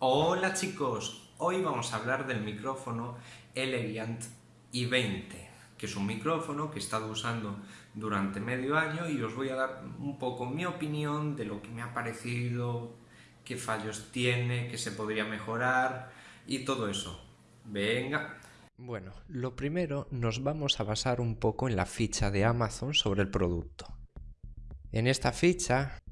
Hola chicos, hoy vamos a hablar del micrófono Elegant i20, que es un micrófono que he estado usando durante medio año y os voy a dar un poco mi opinión de lo que me ha parecido, qué fallos tiene, qué se podría mejorar y todo eso. Venga. Bueno, lo primero nos vamos a basar un poco en la ficha de Amazon sobre el producto. En esta ficha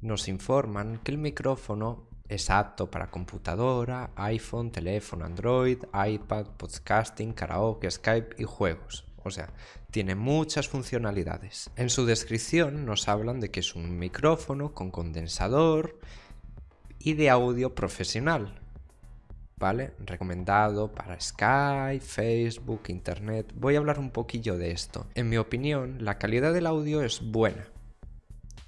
nos informan que el micrófono es apto para computadora, iPhone, teléfono Android, iPad, podcasting, karaoke, Skype y juegos. O sea, tiene muchas funcionalidades. En su descripción nos hablan de que es un micrófono con condensador y de audio profesional. ¿Vale? Recomendado para Skype, Facebook, Internet. Voy a hablar un poquillo de esto. En mi opinión, la calidad del audio es buena.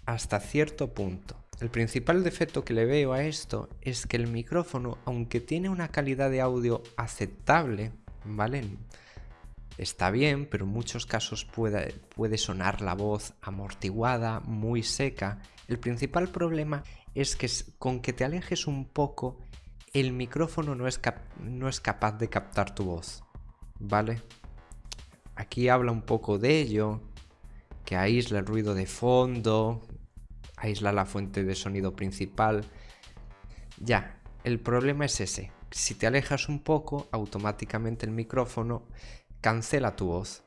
Hasta cierto punto. El principal defecto que le veo a esto es que el micrófono, aunque tiene una calidad de audio aceptable, ¿vale? Está bien, pero en muchos casos puede, sonar la voz amortiguada, muy seca. El principal problema es que con que te alejes un poco, el micrófono no es, no es capaz de captar tu voz, ¿vale? Aquí habla un poco de ello, que aísla el ruido de fondo, aísla la fuente de sonido principal. Ya, el problema es ese. Si te alejas un poco, automáticamente el micrófono cancela tu voz.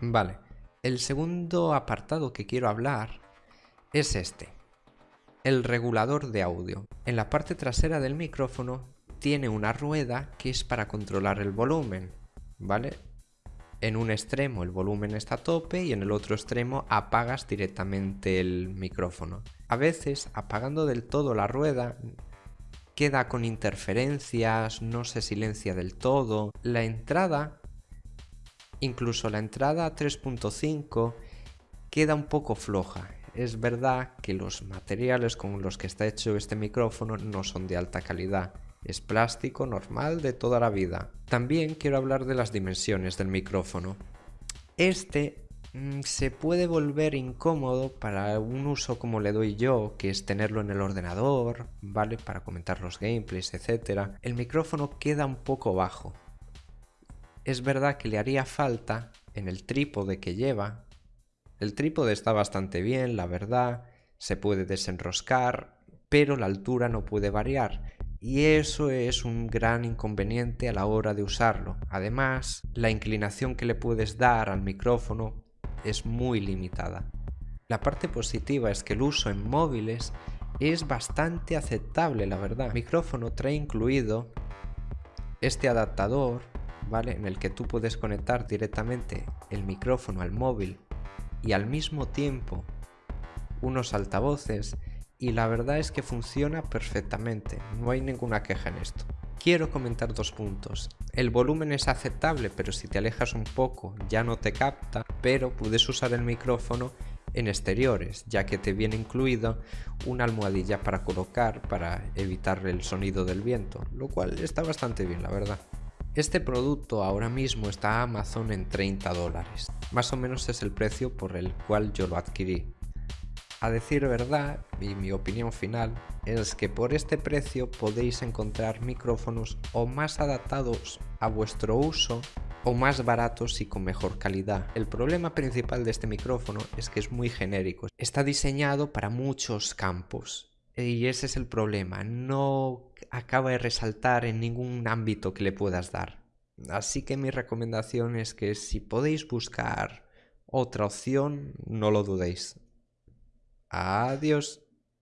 Vale, el segundo apartado que quiero hablar es este. El regulador de audio. En la parte trasera del micrófono tiene una rueda que es para controlar el volumen, ¿vale? En un extremo el volumen está a tope y en el otro extremo apagas directamente el micrófono. A veces apagando del todo la rueda queda con interferencias, no se silencia del todo. La entrada, incluso la entrada 3.5 queda un poco floja. Es verdad que los materiales con los que está hecho este micrófono no son de alta calidad es plástico normal de toda la vida. También quiero hablar de las dimensiones del micrófono. Este mm, se puede volver incómodo para un uso como le doy yo, que es tenerlo en el ordenador, ¿vale? Para comentar los gameplays, etc. El micrófono queda un poco bajo. Es verdad que le haría falta en el trípode que lleva. El trípode está bastante bien, la verdad, se puede desenroscar, pero la altura no puede variar y eso es un gran inconveniente a la hora de usarlo. Además, la inclinación que le puedes dar al micrófono es muy limitada. La parte positiva es que el uso en móviles es bastante aceptable, la verdad. El micrófono trae incluido este adaptador, ¿vale? En el que tú puedes conectar directamente el micrófono al móvil y al mismo tiempo unos altavoces y la verdad es que funciona perfectamente, no hay ninguna queja en esto. Quiero comentar dos puntos. El volumen es aceptable, pero si te alejas un poco ya no te capta, pero puedes usar el micrófono en exteriores, ya que te viene incluido una almohadilla para colocar para evitar el sonido del viento, lo cual está bastante bien, la verdad. Este producto ahora mismo está a Amazon en 30 dólares, más o menos es el precio por el cual yo lo adquirí. A decir verdad, y mi opinión final, es que por este precio podéis encontrar micrófonos o más adaptados a vuestro uso o más baratos y con mejor calidad. El problema principal de este micrófono es que es muy genérico. Está diseñado para muchos campos y ese es el problema. No acaba de resaltar en ningún ámbito que le puedas dar. Así que mi recomendación es que si podéis buscar otra opción, no lo dudéis. Adiós.